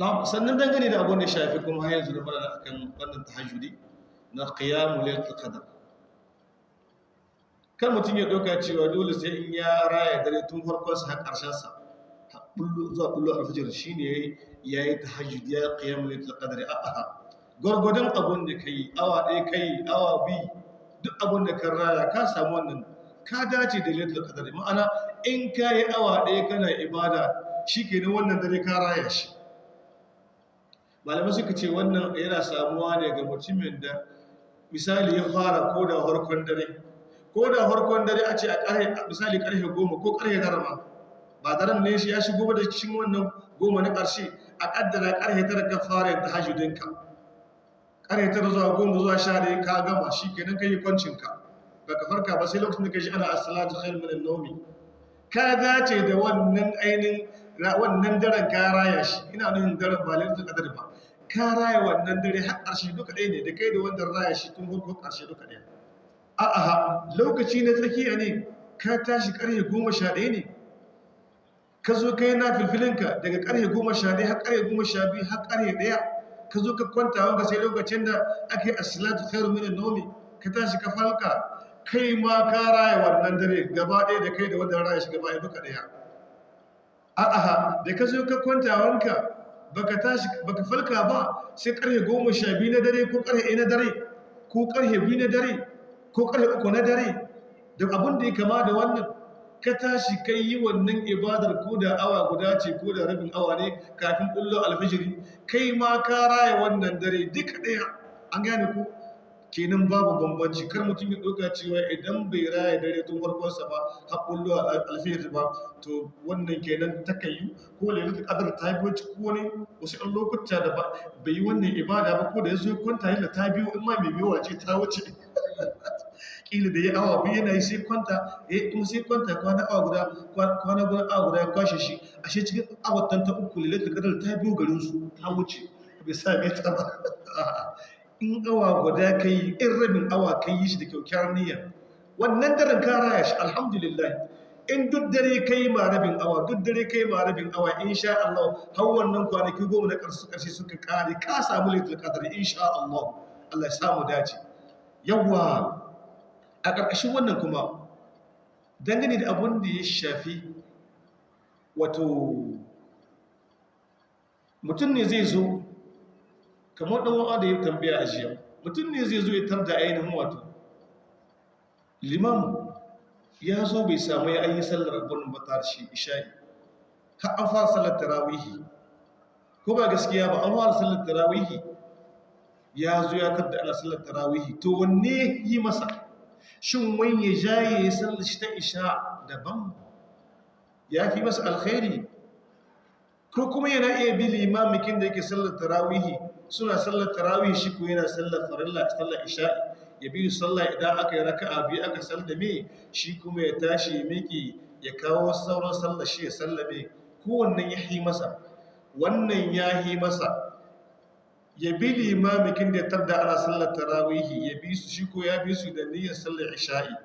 Na- sannan dangane da abin da shafi kuma har yanzu da mana akan wannan tahajjudi na qiyamul laylatul qadr. Kan mutum ya ɗauka cewa dole sai in ya raya dare tun farkon sa har ƙarshen sa bullo zuwa bullo alfajir shine yayi tahajjudi ya qiyamul laylatul qadr. A'a gwargwadon abin da kai awa ɗaya kai awa biyu duk abin da kan raya ka samu wannan ka dace da laylatul qadr. Ma'ana in ka yi awa ɗaya kana ibada shikenan wannan dare ka raya shi. Malamai suka ce wannan yana samuwa ne ga mutumin da misali ya fara ko da harkon dare. Ko da harkon dare a ce a ƙarhe misali ƙarhe goma ko ƙarhe tara ma ba daren ne shi ya shigo ba da cikin wannan goma na ƙarshe a ƙaddara ƙarhe tara ka fara yin tahajjudinka ƙarhe tara zuwa goma zuwa sha ɗaya ka gama shi kenan ka yi kwancinka ba ka farka ba sai lokacin da ka ji ana as-salatu khairun min an-nawmi. Ka dace da wannan ainihin wannan daren ka raya shi. Ina nufin daren ba lailatul qadr ba. Ka raya wannan dare har ƙarshe duka ɗaya ne da kai da wanda raya shi tun farko ƙarshe duka ɗaya. A'a lokaci na tsakiya ne ka tashi ƙarfe goma sha ɗaya ne. Ka zo ka yi na filfilinka daga ƙarfe goma sha ɗaya har ƙarfe goma sha biyu har ƙarfe ɗaya. Ka zo ka kwanta wanka sai lokacin da ake asalatu khairu min an-nawmi ka tashi ka falka kai ma ka raya wannan dare gaba ɗaya da kai da wanda raya shi gaba ɗaya duka ɗaya. A'a da ka zo ka kwanta wanka baka tashi baka falka ba sai ƙarfe goma sha biyu na dare ko ƙarfe ɗaya na dare ko ƙarfe biyu na dare ko ƙarfe uku na dare. Da abin da ya kama da wannan ka tashi kai yi wannan ibadar ko da awa guda ce ko da rabin awa ne kafin ɓullo alfijiri. Kai ma ka raya wannan dare duka ɗaya. An gane ku? Kenan babu bambanci. Kar mutum ya ɗauka cewa idan bai raya dare tun farkonsa ba har ɓullo alfijiri ba to wannan kenan ta kayi ko lailatul qadr ta biyo ci ko wani wasu ɗan lokuta da ba bai yi wannan ibada ba ko da ya zo kwanta yalla ta biyo in ma mai biyowa ce ta wuce. Kila da ya awa biyu yana yi sai kwanta ya kuma sai kwanta kwana awa guda kwana guda awa guda ya kwashe shi. Ashe cikin awatan ta uku lailatul qadr ta biyo garin su ta wuce. Bai sa mai ta ba. in awa guda kai in rabin awa kai yi shi da kyaukyar niyya. Wannan daren ka raya shi alhamdulillah. In duk dare kai ma rabin awa duk dare kai ma rabin awa insha Allah har wannan kwanaki goma na ƙarshe ƙarshe suka kare ka samu lailatul qadr insha Allah. Allah ya samu dace. Yawa a ƙarƙashin wannan kuma dangane da abin da ya shafi wato mutum ne zai zo kamar ɗan wa'a da ya tambaya a jiya mutum ne zai zo ya tarda ainihin wato. Limam ya zo bai samu ya ayi sallar abin ba ta shi isha'i. Har an fara sallar tarawihi. Ko ba gaskiya ba an fara sallar tarawihi. Ya zo ya tarda ana sallar tarawihi. To wanne yi masa? Shin wani ya jaye ya sallar shi ta isha daban? Ya fi masa alkhairi? Ko kuma yana iya bi limamikin da yake sallar tarawihi suna sallar tarawihi shi ko yana sallar farilla sallar isha'i. Ya bi sallah idan aka yi raka'a biyu aka sallame shi kuma ya tashi ya miki ya kawo sauran sallar shi ya sallame. Kowannan ya yi masa wannan ya yi masa. Ya bi limamikin da ya tarda ana sallar tarawihi ya bi su shi ko ya bi su da niyyar sallar isha'i.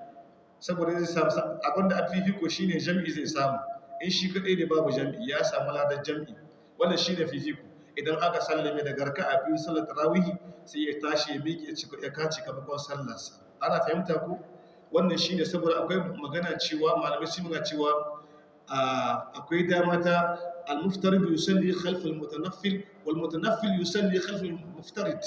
Saboda zai samu abin da a fifiko shine jam'i zai samu. In shi kaɗai ne babu jam'i ya samu ladar jam'i. Wannan shine fifiko idan aka sallame da garka a biyu sallar tarawihi sai ya tashi ya miƙe ya kaci kamakon sallarsa. Ana fahimta ko? Wannan shine saboda akwai magana cewa malamai sun magana cewa akwai dama ta al-muftarid yusalli khalf al-mutanaffil wal mutanaffil yusalli khalf al-muftarid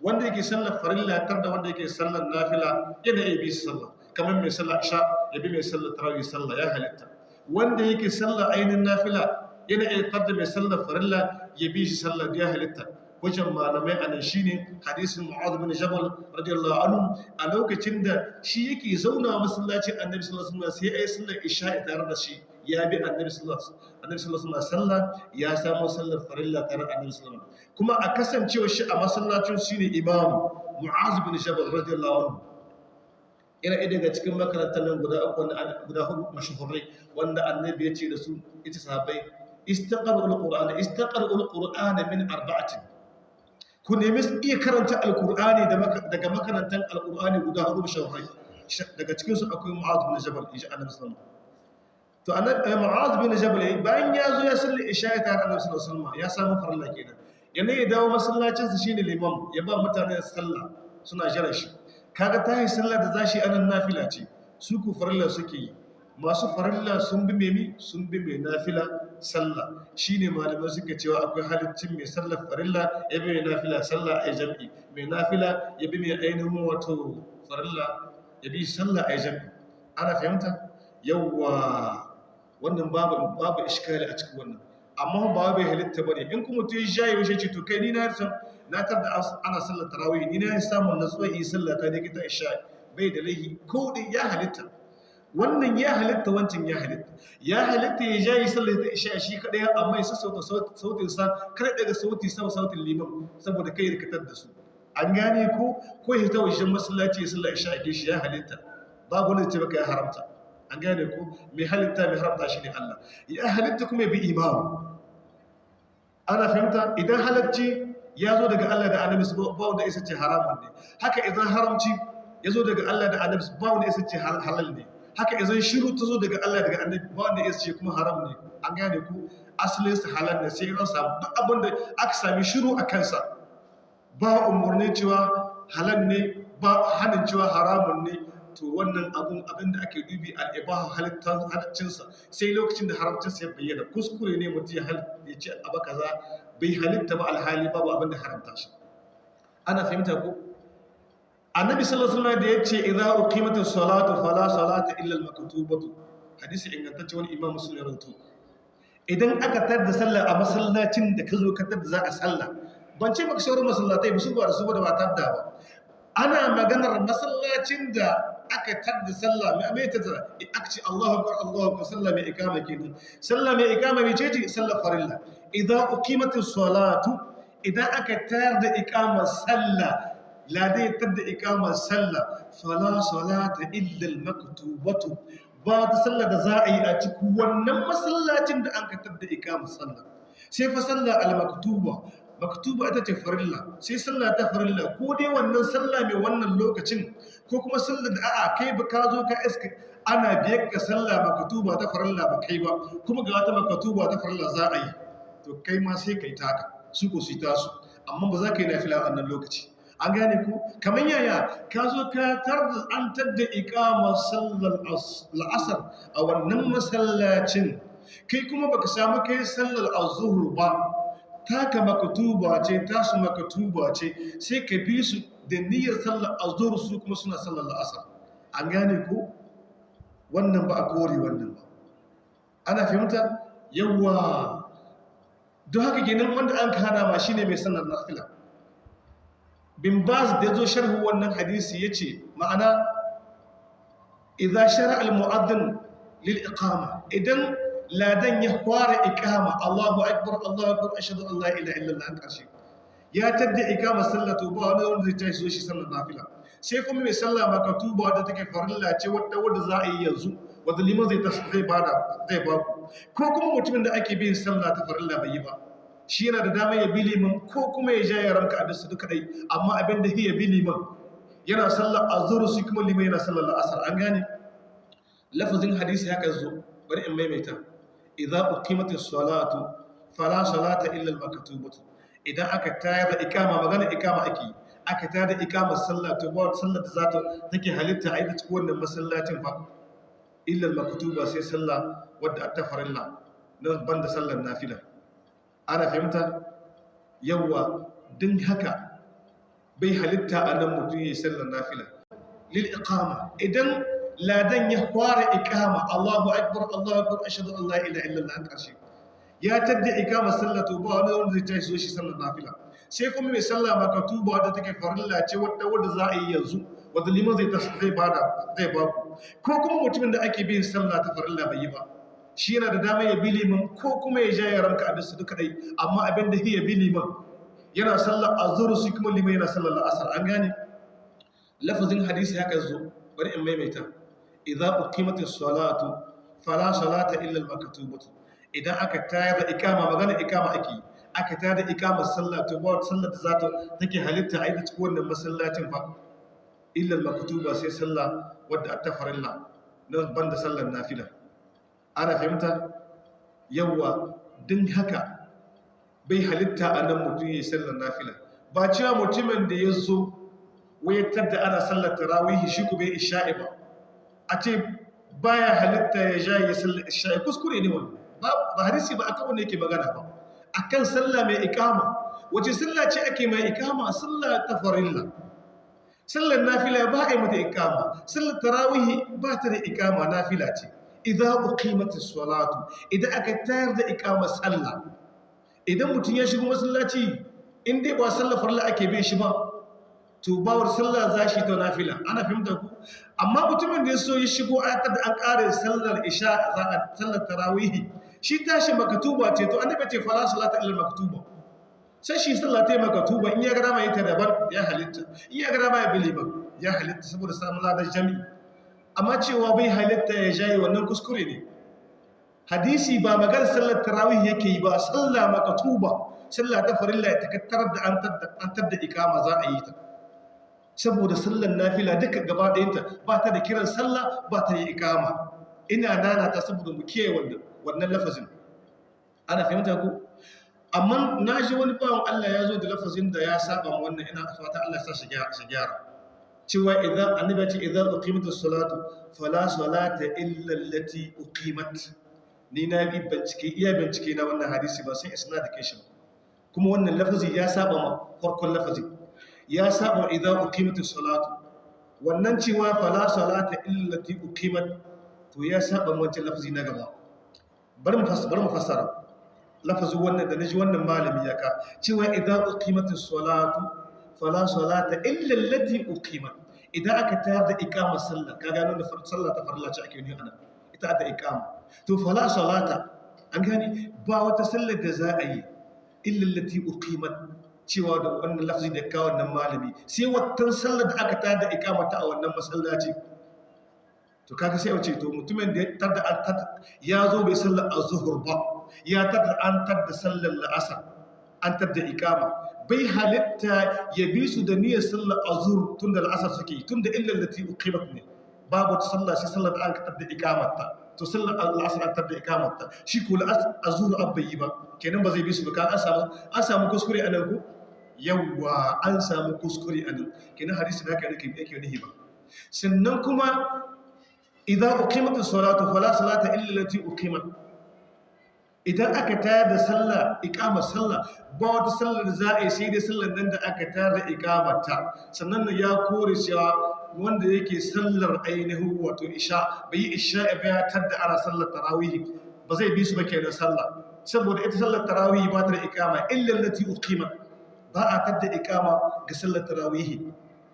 wanda yake sallar farilla tar da wanda yake sallar nafila yana iya bi sallah. Kamar mai sallar isha ya bi mai sallar tarawih sallah ya halitta. Wanda yake sallar ainin nafila yana iya mai sallar farilla ya bi shi sallar ya halitta. Wajen malamai a nan shi ne hadisin mu'adh bin jabal radiyallahu anhu a lokacin da shi yake zauna masallacin annabi sallallahu alaihi wasallam sai ayi sallar isha'i tare da shi ya bi annabi sallallahu alaihi wasallam ya samu sallar farilla tare da annabi sallallahu kuma a kasancewa shi a masallacin shi ne imam mu'adh bin jabal radiyallahu anhu. Ina ɗaya daga cikin makarantar nan guda uku guda huɗu mashahurai wanda annabi ya ce da su ita sahabbai istaqaru alqur'ana istaqaru alqur'ana min arba'atin. Ku nemi iya karanta alkur'ani daga makarantar alkur'ani guda huɗu shawarai daga cikinsu akwai mu'adu na jabal insha Allah musamman to annabi mu'az bin jabal bayan ya zo ya salli isha tare annabi sallallahu alaihi wasallam ya samu farilla kenan. Yana ya dawo masallacin sa shine limam ya ba mutane sallah suna jira shi. Kaga tahi sallah da zashi a nan nafila ce su ku farilla suke yi. Masu farilla sun bi mai sun bi mai nafila sallah. Shine malamai suka cewa akwai halittin mai sallar farilla ya bi mai nafila sallah a jam'i. Mai nafila ya bi mai ainihin wato farilla ya bi sallah a jam'i. Ana fahimta? Yawwa wannan babu babu iskali a cikin wannan. Amma ba bai halitta ba ne in kuma mutum ya shayi washe ce to kai ni na san na tar da ana sallar tarawih. Ni na samun natsuwa yi sallah ta dai kita isha. Bai da laihi ko din ya halitta. Wannan ya halitta wancan ya halitta. Ya halitta ya jayi sallar ta isha shi kadai amma ya sassauta sautin sa. Kar daga sauti sama sautin liman saboda kai rikatar da su. An gane ko? Ko ya ta wajen masallaci ya sallar isha a shi ya halitta. Babu wanda ce baka ya haramta. An gane ko? Mai halitta mai haramta shi ne Allah. Ya halitta kuma bi imam ana fahimta? Idan halacci ya zo daga Allah da annabi ba wanda isa ce haramun ne. Haka idan haramci ya zo daga Allah da annabi ba wanda isa ce halal ne. Haka idan shiru ta zo daga Allah daga annabi ba wanda isa ce kuma haram ne. An gane ku? Asalin sa halal ne sai an samu duk abin da aka sami shiru a kansa. Ba umurni cewa halal ne ba hanin cewa haramun ne to wannan abun abin da ake dubi al'ibaha halittarsa sai lokacin da haramcinsa ya bayyana. Kuskure ne mutum ya ce abu kaza bai halitta ba alhali babu abin da haramta shi. Ana fahimta ko? Annabi sallallahu alaihi wasallam da ya ce idza uqimatis salatu fala salata illa al-maktubatu. Hadisi ingantacce wani imam muslim ya rawaito. Idan aka tada sallah a masallacin da ka zo ka tada za a sallah ban ce maka sauran masallatai ba su ba da su ba da ba tadda ba. Ana maganar masallacin da aka tadda sallah mai mai ta tara aka ce Allahu akbar Allahu akbar. Sallah mai ikama kenan. Sallah mai ikama mai ce sallar farilla. Idan uqimatis salatu idan aka tayar da ikamar sallah la dai tadda ikamar sallah? Fala salata illa al maktubatu ba ta sallah da za a yi a cikin wannan masallacin da an ka tadda ikamar sallah. Sai fa sallah al maktuba maktuba ita ce farilla sai sallah ta farilla. Ko dai wannan sallah mai wannan lokacin ko kuma sallah da a'a kai ba ka zo ka iska ana biyar ka sallah maktuba ta farilla ba kai ba kuma ga wata maktuba ta farilla za a yi. To kai ma sai kai taka su ko su tasu. Amma ba za ka yi nafila a wannan lokaci. An gane ku? Kamar yaya ka zo ka tar da an tadda iqamar sallar la'asar a wannan masallacin kai kuma baka samu kai sallar azhur ba. Taka makatuba ce tasu makatuba ce sai ka bi su da niyyar sallar azhur su kuma suna sallar la'asar. An gane ku wannan ba a kore wannan ba. Ana fahimta? Yawa don haka ginin wanda an kana ma shine mai sallar nafila. Bin baz da zo sharhu wannan hadisi ya ce ma'ana idza shara al mu'adhdhin lil iqama. Idan ladan ya fara ikama Allahu akbar Allahu akbar ashhadu an la ilaha illallah an ƙarshe ya tadda ikama sallatu ba wani wanda zai tashi shi sallar nafila. Sai kuma mai sallah maka tuba wadda take farilla ce wadda wadda za a yi yanzu wadda liman zai tashi zai ba da zai ba ku. Ko kuma mutumin da ake bin sallah ta farilla bai yi ba shi yana da dama ya bi liman ko kuma ya ja ya ranka a bisu duka dai. Amma abin da ya bi liman yana sallar azhar su kuma liman yana sallar la'asar. An gane? Lafazin hadisi haka zo. Bari in maimaita. Idza uqimatis salatu fala salata illa al-maktubatu idan aka tayar da ikama magana ikama ake aka tayar da ikamar sallah to ba sallar za ta take halitta a ita cikin wannan masallacin fa illa al-maktuba sai sallah wadda ta farilla nan banda sallar nafila. Ana fahimta? Yawa din haka bai halitta a nan mutum ya sallar nafila. Lil iqama idan ladan ya fara ikama. Allahu akbar Allahu akbar ashhadu an la ilaha illallah an ƙarshe. Ya tadda ikama sallatu ba wani wanda zai tashi shi sallar nafila. Sai kuma mai sallah maka tuba wadda take farilla ce wadda wadda za a yi yanzu wadda liman zai tashi zai ba da zai ba ku. Ko kuma mutumin da ake bin sallah ta farilla bai yi ba shi yana da dama ya bi liman ko kuma ya ja ya ranka a bisu duka dai. Amma abin da ya bi liman yana sallar azhar su kuma liman yana sallar la'asar. An gane? Lafazin hadisi haka zo. Bari in maimaita. Idza uqimatis salatu fala salata illa al-maktubatu idan aka tayar da ikama magana ikama ake aka tayar da ikamar sallah to ba sallar da zata take halitta a ita cikin wannan masallacin fa illa al-maktuba sai sallah wadda ta ana fahimta? Yawa haka bai halitta a nan mutum ya yi sallar nafila. Ba cewa mutumin da ya zo wayatar da ana sallar tarawihi shi ku bai isha'i ba. A ce baya halitta ya ja ya sallar kuskure ne wani ba hadisi ba akan wanda yake magana ba. Akan sallah mai ikama wace sallah ce ake mai ikama sallah ta farilla. Sallar nafila ba a yi mata ikama sallar tarawihi ba ta da ikama nafila ce. Idan uqimati salatu idan aka tayar da ikama sallah. Idan mutum ya shigo masallaci in dai ba sallar farilla ake bin shi ba to bawar sallah za shi ta nafila. Ana fahimta ku? Amma mutumin da ya so ya shigo aka da an kare sallar isha za a sallar tarawihi shi tashi makatuba ce. To annabi ce fala salata illa maktuba. Sai shi sallah ta makatuba in ya ga dama ita daban ya halitta. In ya ga dama ya bili ba ya halitta saboda samun ladar jami amma cewa bai halitta ya jayi wannan kuskure ne. Hadisi ba magana sallar tarawih yake yi ba sallah makatuba sallah ta farilla ya takattar da an tadda ikama za a yi ta. Saboda sallar nafila duka gaba ɗayanta ba ta da kiran sallah ba ta yi ikama ina nana ta saboda mu kiyaye wannan lafazin. Ana fahimta ku amma na ji wani bawan Allah ya zo da lafazin da ya saba wannan ina fata Allah ya sa shi gyara. Cewa idan annabi ce idan uqimatus salatu fala salata illa allati uqimat. Ni na bi bincike iya bincike na wannan hadisi ba sai isnad kai shi kuma wannan lafazi ya saba ma farkon lafazi ya saba idan uqimatus salatu wannan cewa fala salata illa allati uqimat to ya saba wancan lafazi na gaba. Bari mu fassara bari mu fassara lafazin wannan da na ji wannan malami ya ka cewa idan uqimatus salatu fala salata illa allati uqimat. Idan aka tayar da iqama sallah ka gano da sallah ta farilla ce ake yi ana ita da iqama. To fala salata an gani ba wata sallar da za a yi illa allati uqimat. Cewa da wannan lafzi da kawo wannan malami. Sai wata sallar da aka tayar da iqama ta a wannan masallaci. To kaga sai wace to mutumin da ya tada an ya zo bai sallar az-zuhr ba ya tada an tada sallar la'asar an tada iqama bai halitta ya bi su da niyyar sallar azur tun da al'asar suke tun da illar lati uqimat ne. Babu ta sallah sai sallar an ka tada iqamata to sallar al'asar an tada iqamata shi ko azur an bai yi ba. Kenan ba zai bi su ba. Kan an samu an samu kuskure a nan ko? Yawa an samu kuskure a nan. Kenan hadisi da yake yake nihi ba. Sannan kuma idza uqimat as-salatu fala salata illa allati uqimat. Idan aka tayar da sallah iqamar sallah ba wata sallar za a yi sai dai sallar nan da aka tayar da iqamarta. Sannan ya kore cewa wanda yake sallar ainihin wato isha bai yi isha ba ya tadda ana sallar tarawih ba zai bi su ba kenan sallah. Saboda ita sallar tarawih ba ta da iqama illa allati uqimat. Ba a tadda iqama ga sallar tarawih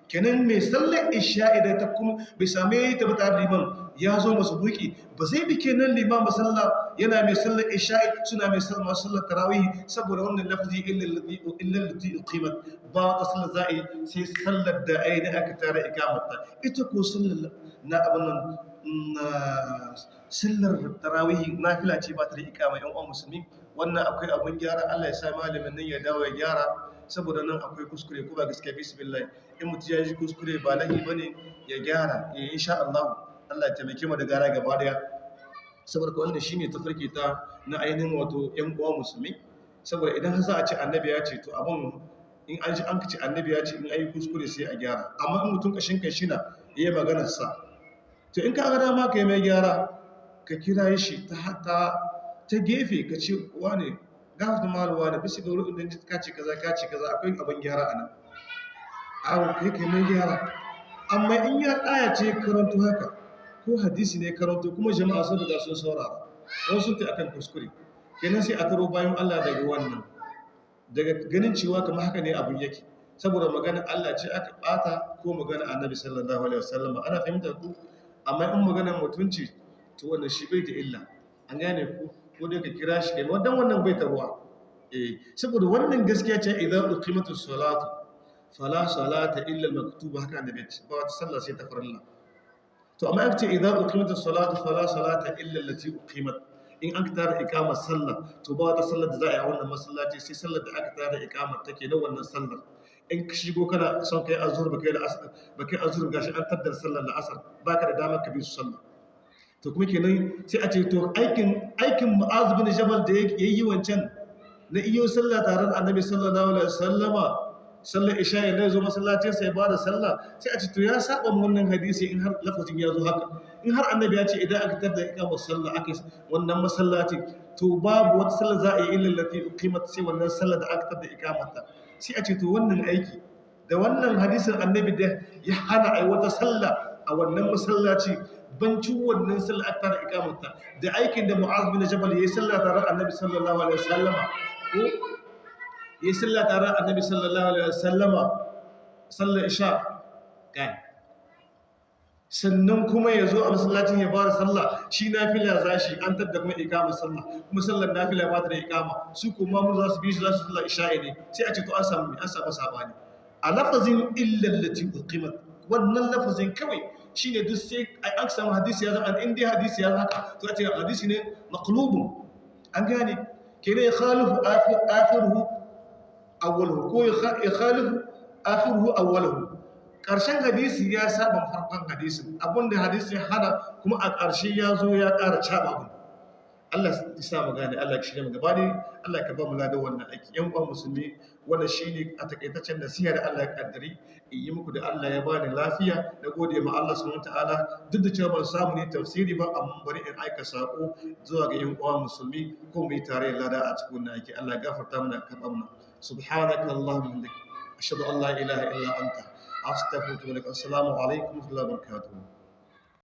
kenan mai sallar isha idan ta kuma bai same ta ba tare liman ya zo masu buki ba zai bi kenan liman ba sallah yana mai sallar isha suna mai sallar sallar tarawih saboda wannan lafzi illa lati uqimat. Ba wata sallar za'i sai sallar da ai da aka tare ikamata ita ko sallar na abin nan sallar tarawih nafila ce ba ta da ikama yan uwan musulmi. Wannan akwai abun gyara Allah ya sa malamin nan ya dawo ya gyara saboda nan akwai kuskure ko ba gaskiya bismillah. In mutum ya ji kuskure ba lahi ba ne ya gyara. Ya insha Allah Allah ya taimake mu da gara gaba ɗaya. Saboda wannan shine tafarki ta na ainihin wato ƴan uwa musulmi. Saboda idan har za a ce annabi ya ce to abun in an ji an kace annabi ya ce in ayi kuskure sai a gyara. Amma in mutum kashin kai shina yayi maganar sa to in ka ga dama kai mai gyara ka kira shi ta ta ta gefe ka ce wane gafata maluwa da bisa ga wurin ka ce kaza ka ce kaza akwai abin gyara a nan. Abu kai kai mai gyara. Amma in ya ɗaya ce karanto haka ko hadisi ne karanto kuma jama'a sun riga sun saurara wasu sun ta akan kuskure kenan sai a taro bayan Allah daga wannan daga ganin cewa kamar haka ne abin yake. Saboda magana Allah ce aka bata ko magana annabi sallallahu alaihi wasallam ana fahimta ku amma in magana mutunci to wannan shi bai da illa. An gane ku ko dai ka kira shi kai wannan wannan bai taruwa eh saboda wannan gaskiya ce idan uqimatu salatu fala salata illa al-maktuba. Haka annabi ba wata sallah sai ta farilla. To amma aka ce idan uqimatu salatu fala salata illa allati uqimat. In an tara iqamar sallah to ba wata sallar da za a yi wannan masallaci sai sallar da aka tara iqamar take na wannan sallar. In ka shigo kana son kai azhur ba kai da asar ba kai azhur gashi an taddar sallar da asar baka da damar ka bi sallah. To kuma kenan sai a ce to aikin aikin mu'az bin jabal da ya yi wancan na iyo sallah tare da annabi sallallahu alaihi wasallama sallar isha ya zo masallacin sai ba da sallah sai a ce to ya saba wannan hadisi in har lafazin ya zo haka. In har annabi ya ce idan aka tada iqamar sallah aka wannan masallaci to babu wata sallah za a yi illa lati uqimat sai wannan sallah da aka tada iqamata sai a ce to wannan aiki da wannan hadisin annabi da ya hana ai wata sallah a wannan masallaci bancin wannan sallah aka tada iqamata da aikin da mu'az bin jabal yayi sallah tare da annabi sallallahu alaihi wasallama. Ko? Yi sallah tare annabi sallallahu alaihi wasallama. Sallar isha. Kai. Sannan kuma ya zo a masallacin ya fara sallah shi nafila za shi an tadda kuma ikama sallah. Kuma sallar nafila ba ta da ikama. Su kuma mu za su bi shi za sallar isha ne. Sai a ce to an samu an samu saɓani. A lafazin illal lati uqimat. Wannan lafazin kawai shine duk sai an samu hadisi ya zama in dai hadisi ya haka to a ce hadisi ne maqlubun. An gane? Kene ya khalifu akhiruhu awwaluhu ko ya khalifu akhiruhu awwaluhu. Karshen hadisi ya saba farkon hadisin abin da hadisi ya hada kuma a ƙarshe ya zo ya ƙara caba abin Allah ya sa mu gane Allah ya shirya mu gaba ne Allah ka ba mu ladan wannan aiki. Yan uwan musulmi wannan shine a takaitaccen nasiha da Allah ya kaddari. In yi muku da Allah ya bani lafiya. Da gode ma Allah subhanahu wataala duk da cewa ban samu ne tafsiri ba amma bari in aika sako zuwa ga yan uwa musulmi ko mu yi tare lada a cikin wannan aiki. Allah gafarta mana ka tsamna subhanaka allahumma hamdik ashhadu an la ilaha illa anta. Astaghfiruka wa atubu ilaik assalamu alaikum wa rahmatullahi wa barakatuh